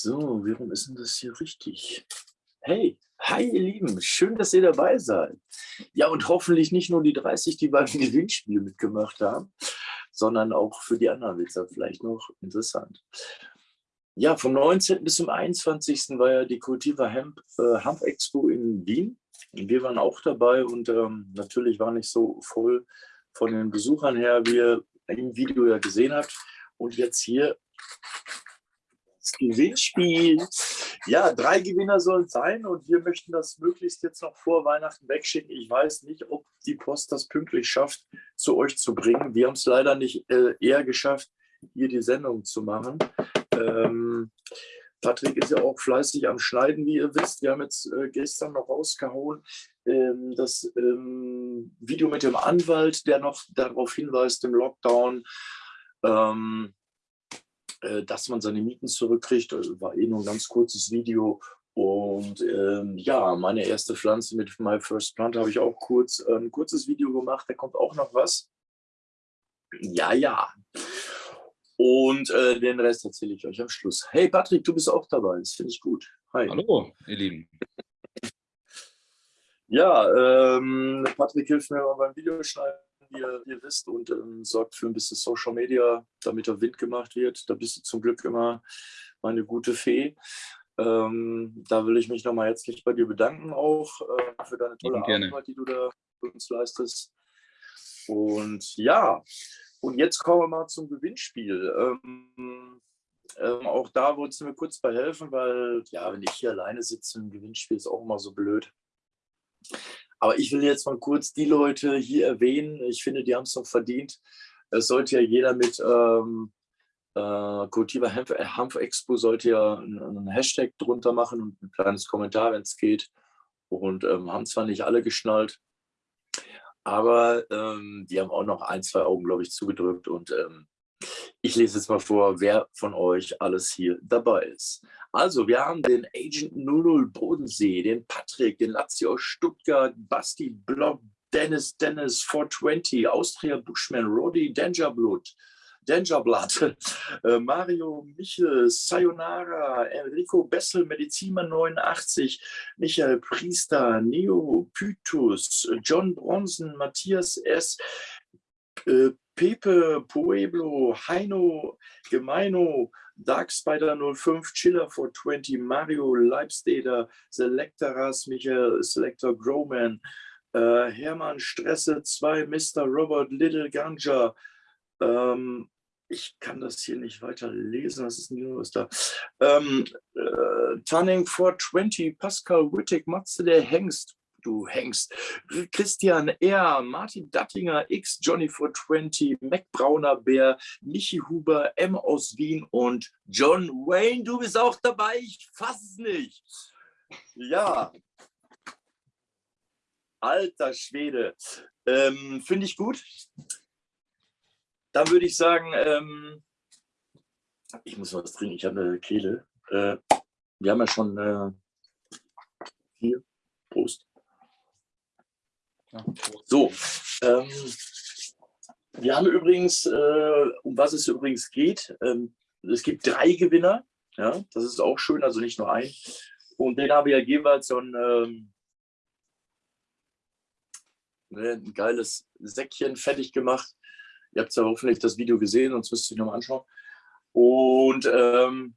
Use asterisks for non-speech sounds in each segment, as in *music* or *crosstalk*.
So, warum ist denn das hier richtig? Hey, hi ihr Lieben, schön, dass ihr dabei seid. Ja, und hoffentlich nicht nur die 30, die beim *laughs* Gewinnspiel mitgemacht haben, sondern auch für die anderen wird es vielleicht noch interessant. Ja, vom 19. bis zum 21. war ja die Cultiva Hemp, äh, Hemp Expo in Wien. Wir waren auch dabei und ähm, natürlich war nicht so voll von den Besuchern her, wie ihr im Video ja gesehen habt. Und jetzt hier Gewinnspiel. Ja, drei Gewinner sollen sein und wir möchten das möglichst jetzt noch vor Weihnachten wegschicken. Ich weiß nicht, ob die Post das pünktlich schafft, zu euch zu bringen. Wir haben es leider nicht äh, eher geschafft, hier die Sendung zu machen. Ähm, Patrick ist ja auch fleißig am Schneiden, wie ihr wisst. Wir haben jetzt äh, gestern noch rausgehauen ähm, das ähm, Video mit dem Anwalt, der noch darauf hinweist, im Lockdown, ähm, äh, dass man seine Mieten zurückkriegt. Also war eh nur ein ganz kurzes Video. Und ähm, ja, meine erste Pflanze mit My First Plant habe ich auch kurz äh, ein kurzes Video gemacht. Da kommt auch noch was. Ja, ja. Und äh, den Rest erzähle ich euch am Schluss. Hey Patrick, du bist auch dabei. Das finde ich gut. Hi. Hallo, ihr Lieben. Ja, ähm, Patrick hilft mir beim Videoschneiden ihr, ihr wisst, und ähm, sorgt für ein bisschen Social Media, damit der Wind gemacht wird. Da bist du zum Glück immer meine gute Fee. Ähm, da will ich mich nochmal herzlich bei dir bedanken, auch äh, für deine tolle Arbeit, die du da für uns leistest. Und ja, und jetzt kommen wir mal zum Gewinnspiel. Ähm, ähm, auch da wolltest du mir kurz bei helfen, weil, ja, wenn ich hier alleine sitze im Gewinnspiel, ist auch immer so blöd. Aber ich will jetzt mal kurz die Leute hier erwähnen. Ich finde, die haben es noch verdient. Es sollte ja jeder mit ähm, äh, Cultiva Hanf, Hanf Expo sollte ja einen, Hashtag drunter machen und ein kleines Kommentar, wenn es geht. Und ähm, haben zwar nicht alle geschnallt, aber ähm, die haben auch noch ein, zwei Augen, glaube ich, zugedrückt. Und ähm, ich lese jetzt mal vor, wer von euch alles hier dabei ist. Also, wir haben den Agent 00 Bodensee, den Patrick, den Lazio Stuttgart, Basti Block, Dennis Dennis 420, Austria Bushman, Roddy Dangerblood, Dangerblood, *laughs* äh, Mario Michel, Sayonara, Enrico Bessel, Medizinmann 89, Michael Priester, Neo Pythus, John Bronson, Matthias S., äh, Pepe, Pueblo, Heino, Gemeino, Dark Spider 05, Chiller 420, Mario, Leibsteder, Selectoras, Michael, Selector Growman, äh, Hermann Stresse 2, Mr. Robert Little Ganja. Ähm, ich kann das hier nicht weiter lesen, was ist hier los da? Ähm, äh, Tunning 420, Pascal Wittig, Matze der Hengst, du hängst. Christian R., Martin Dattinger, X, Johnny 420, Mac Brauner Bär, Michi Huber, M aus Wien und John Wayne, du bist auch dabei, ich fasse es nicht. Ja. Alter Schwede. Ähm, Finde ich gut. Dann würde ich sagen, ähm, ich muss was trinken, ich habe eine Kehle. Äh, wir haben ja schon äh, hier, Prost. So, ähm, wir haben übrigens, äh, um was es übrigens geht, ähm, es gibt drei Gewinner, ja, das ist auch schön, also nicht nur ein. Und den habe ich ja jeweils so ein, ähm, ne, ein geiles Säckchen fertig gemacht. Ihr habt ja hoffentlich das Video gesehen, sonst müsst ihr es nochmal anschauen. Und ähm,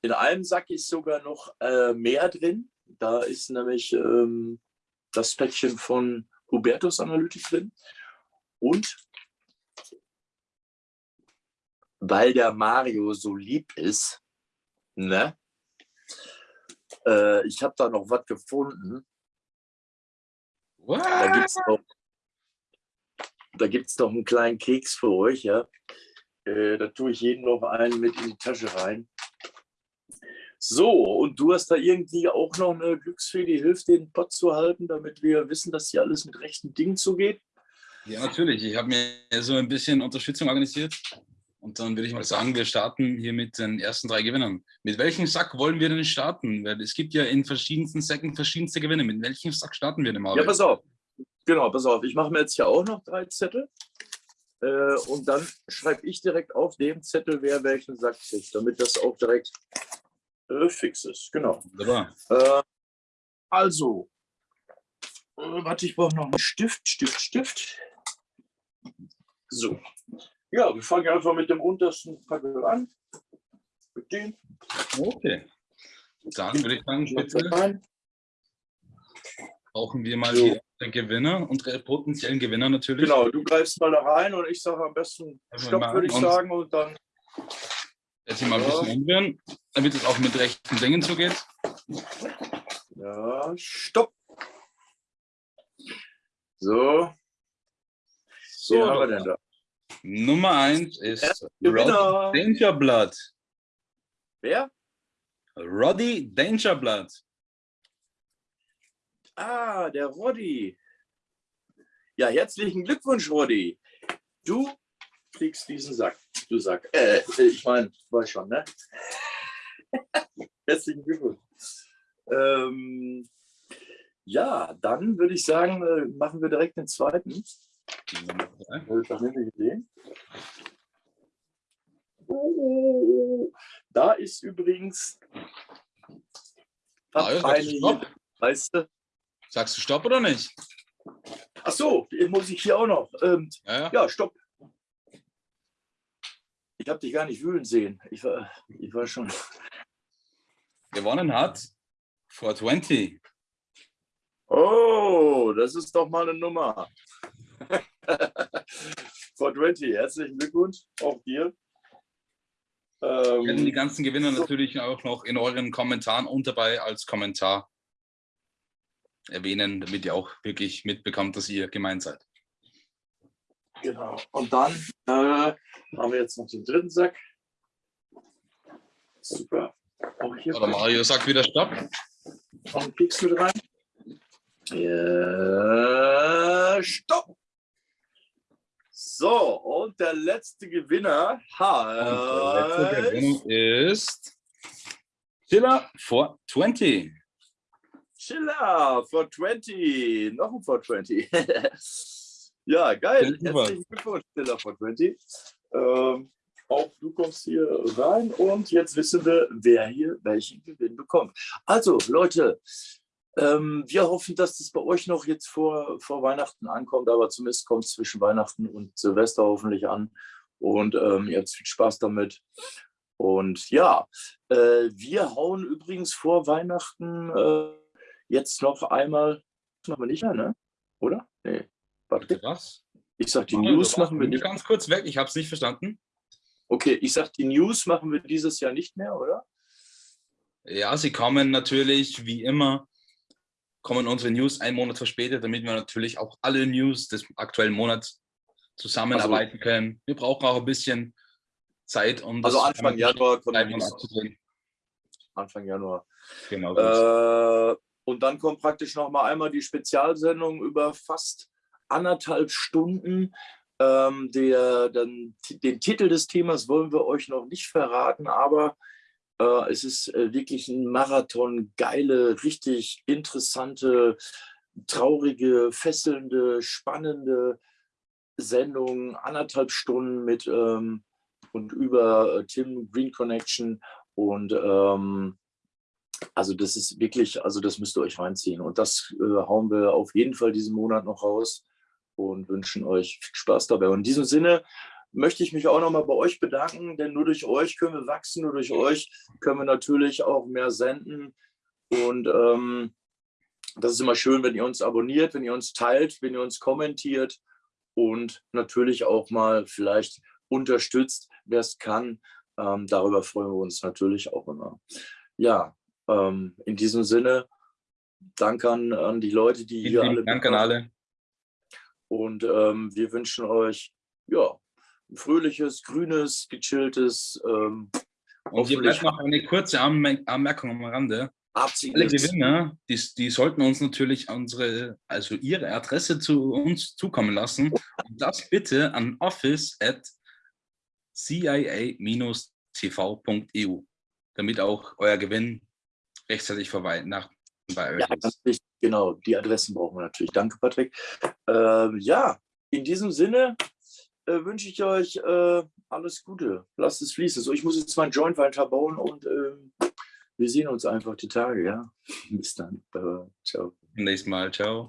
in einem Sack ist sogar noch äh, mehr drin. Da ist nämlich ähm, das Päckchen von Hubertus Analytik drin. Und weil der Mario so lieb ist, ne? Äh, ich habe da noch was gefunden. What? Da gibt es noch, da gibt's noch einen kleinen Keks für euch. Ja? Äh, da tue ich jeden noch einen mit in die Tasche rein. So, und du hast da irgendwie auch noch eine Glücksfee, die hilft, den Pott zu halten, damit wir wissen, dass hier alles mit rechten Dingen zugeht? Ja, natürlich. Ich habe mir so ein bisschen Unterstützung organisiert. Und dann würde ich mal sagen, wir starten hier mit den ersten drei Gewinnern. Mit welchem Sack wollen wir denn starten? Weil es gibt ja in verschiedensten Säcken verschiedenste Gewinne. Mit welchem Sack starten wir denn mal? Ja, pass auf. Genau, pass auf. Ich mache mir jetzt hier auch noch drei Zettel. Äh, und dann schreibe ich direkt auf dem Zettel, wer welchen Sack kriegt, damit das auch direkt äh, fixes, genau. Wunderbar. Äh, also, äh, warte, ich brauche noch einen Stift, Stift, Stift. So. Ja, wir fangen einfach mit dem untersten Packel an. Mit dem. Okay. Dann würde ich sagen, bitte brauchen wir mal So. den Gewinner, unsere potenziellen Gewinner natürlich. Genau, du greifst mal da rein und ich sage am besten Stopp, würde ich sagen. Und dann, Jetzt hier mal ein Ja. bisschen umrühren, damit es auch mit rechten Dingen zugeht. ja, Stopp. So, So, wen haben wir denn da? Nummer eins ist Gewinner. Roddy Dangerblood. Wer? Roddy Dangerblood. Ah, der Roddy. Ja, herzlichen Glückwunsch, Roddy. Du kriegst diesen Sack. Du Sack. Äh, ich meine, weiß schon, ne? *laughs* herzlichen Glückwunsch. Ähm, ja, dann würde ich sagen, äh, machen wir direkt den zweiten. Da ist übrigens Ah, ja, hat sagst du weißt du? Sagst du Stopp oder nicht? Ach so, den muss ich hier auch noch. Ähm, Ja, ja. ja, stopp. Ich habe dich gar nicht wühlen sehen. Ich war, ich war schon. Gewonnen hat 420. Oh, das ist doch mal eine Nummer. *laughs* 420, herzlichen Glückwunsch, auch dir. Wir werden die Ähm, ganzen Gewinner so. natürlich auch noch in euren Kommentaren und dabei als Kommentar erwähnen, damit ihr auch wirklich mitbekommt, dass ihr gemeint seid. Genau. Und dann äh, haben wir jetzt noch den dritten Sack. Super. Auch hier Oder Mario sagt wieder Stopp. noch einen Pieks mit rein. Ja, stopp. So, und der letzte Gewinner Und der letzte heißt Gewinner ist Chiller 420. Chiller for 20. Noch ein for 20. *laughs* ja, geil. Herzlichen Glückwunsch, Chiller for 20. Ähm, auch du kommst hier rein und jetzt wissen wir, wer hier welchen Gewinn bekommt. Also, Leute, ähm, wir hoffen, dass das bei euch noch jetzt vor, vor Weihnachten ankommt, aber zumindest kommt es zwischen Weihnachten und Silvester hoffentlich an. Und ähm, ihr habt viel Spaß damit. Und ja, äh, wir hauen übrigens vor Weihnachten äh, jetzt noch einmal, das machen wir nicht mehr, ne? Oder? Nee. Warte, Was? ich sag, die Mario, News machen wir nicht. ganz kurz weg, ich habe es nicht verstanden. Okay, ich sag, die News machen wir dieses Jahr nicht mehr, oder? Ja, sie kommen natürlich wie immer, kommen unsere News einen Monat verspätet, damit wir natürlich auch alle News des aktuellen Monats zusammenarbeiten können. Wir brauchen auch ein bisschen Zeit, um Also das Anfang Januar News. abzudrehen. Anfang Januar. Genau. Äh, und dann kommt praktisch noch mal einmal die Spezialsendung über fast anderthalb Stunden. Ähm, der, dann, den Titel des Themas wollen wir euch noch nicht verraten, aber äh, es ist äh, wirklich ein Marathon, geile, richtig interessante, traurige, fesselnde, spannende Sendung, anderthalb Stunden mit ähm, und über äh, Tim Green Connection und ähm, also das ist wirklich, also das müsst ihr euch reinziehen. Und das äh, hauen wir auf jeden Fall diesen Monat noch raus und wünschen euch viel Spaß dabei. Und in diesem Sinne möchte ich mich auch nochmal bei euch bedanken, denn nur durch euch können wir wachsen, nur durch euch können wir natürlich auch mehr senden. Und ähm, das ist immer schön, wenn ihr uns abonniert, wenn ihr uns teilt, wenn ihr uns kommentiert und natürlich auch mal vielleicht unterstützt, wer es kann. Ähm, darüber freuen wir uns natürlich auch immer. Ja, ähm, in diesem Sinne, danke an, an die Leute, die Vielen hier alle Dank an alle. Und ähm, wir wünschen euch ja, ein fröhliches, grünes, gechilltes, ähm, Und hier bleibt noch eine kurze Anmer- Anmerkung am Rande. Alle absichtlich. Gewinner, die, die sollten uns natürlich unsere, also ihre Adresse zu uns zukommen lassen. Und das bitte an office at cia-tv.eu, damit auch euer Gewinn rechtzeitig vor Weihnachten bei euch Ja, ist. Genau. Die Adressen brauchen wir natürlich. Danke, Patrick. Ähm, ja, in diesem Sinne äh, wünsche ich euch äh, alles Gute. Lasst es fließen. So, ich muss jetzt meinen Joint weiter bauen und ähm, wir sehen uns einfach die Tage, ja. *laughs* Bis dann. Äh, ciao. Nächstes Mal. Ciao.